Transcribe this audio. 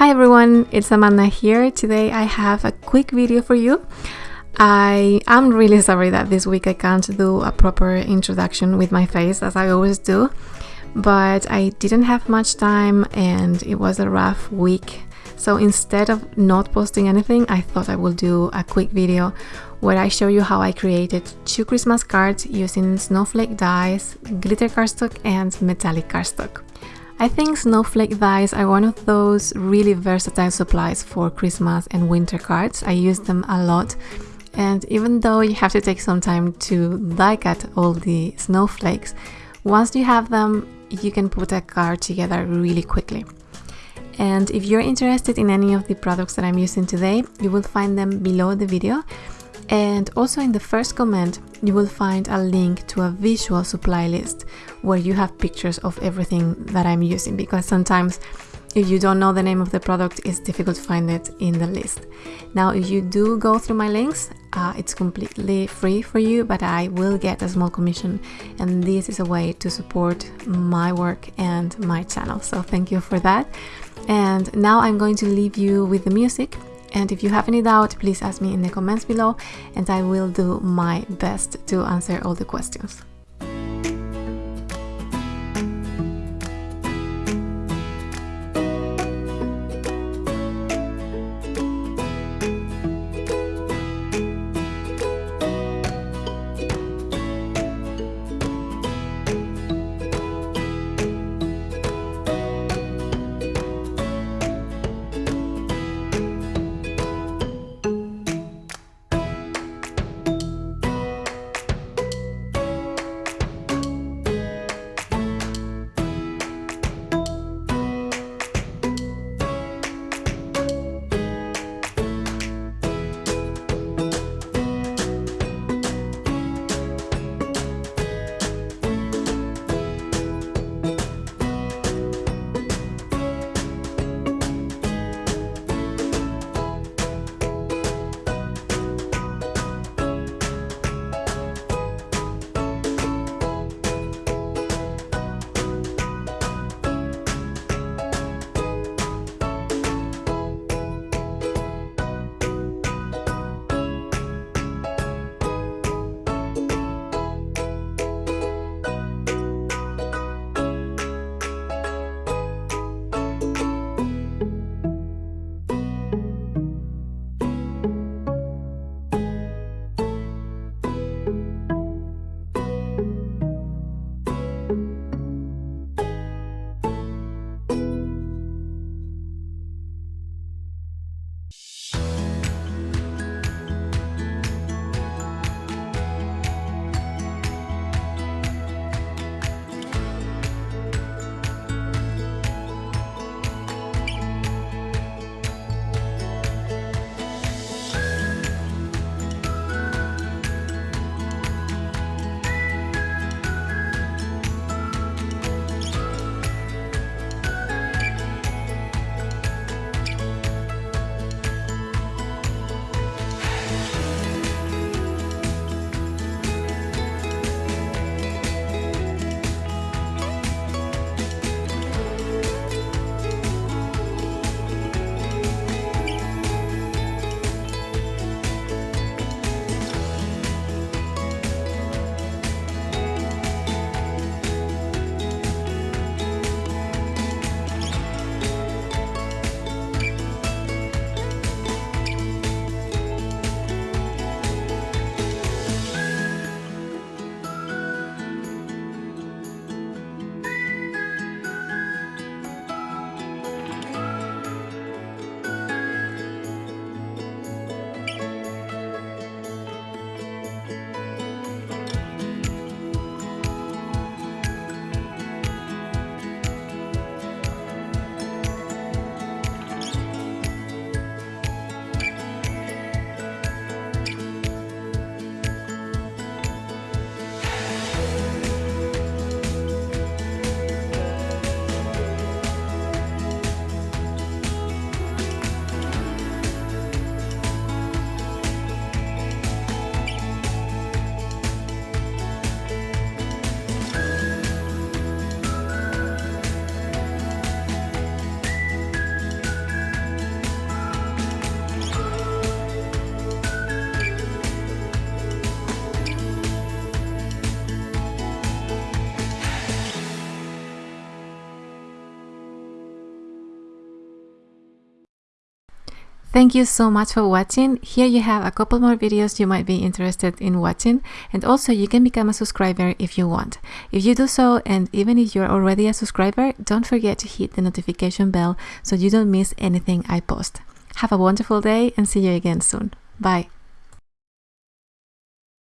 Hi everyone, it's Amanda here. Today I have a quick video for you. I am really sorry that this week I can't do a proper introduction with my face as I always do, but I didn't have much time and it was a rough week. So instead of not posting anything, I thought I will do a quick video where I show you how I created two Christmas cards using snowflake dies, glitter cardstock and metallic cardstock. I think snowflake dies are one of those really versatile supplies for Christmas and winter cards. I use them a lot and even though you have to take some time to die cut all the snowflakes, once you have them, you can put a card together really quickly. And if you're interested in any of the products that I'm using today, you will find them below the video. And also in the first comment, you will find a link to a visual supply list where you have pictures of everything that I'm using because sometimes if you don't know the name of the product, it's difficult to find it in the list. Now, if you do go through my links, uh, it's completely free for you, but I will get a small commission, and this is a way to support my work and my channel. So, thank you for that. And now I'm going to leave you with the music and if you have any doubt, please ask me in the comments below and I will do my best to answer all the questions. Thank you so much for watching. Here you have a couple more videos you might be interested in watching and also you can become a subscriber if you want. If you do so and even if you're already a subscriber, don't forget to hit the notification bell so you don't miss anything I post. Have a wonderful day and see you again soon. Bye.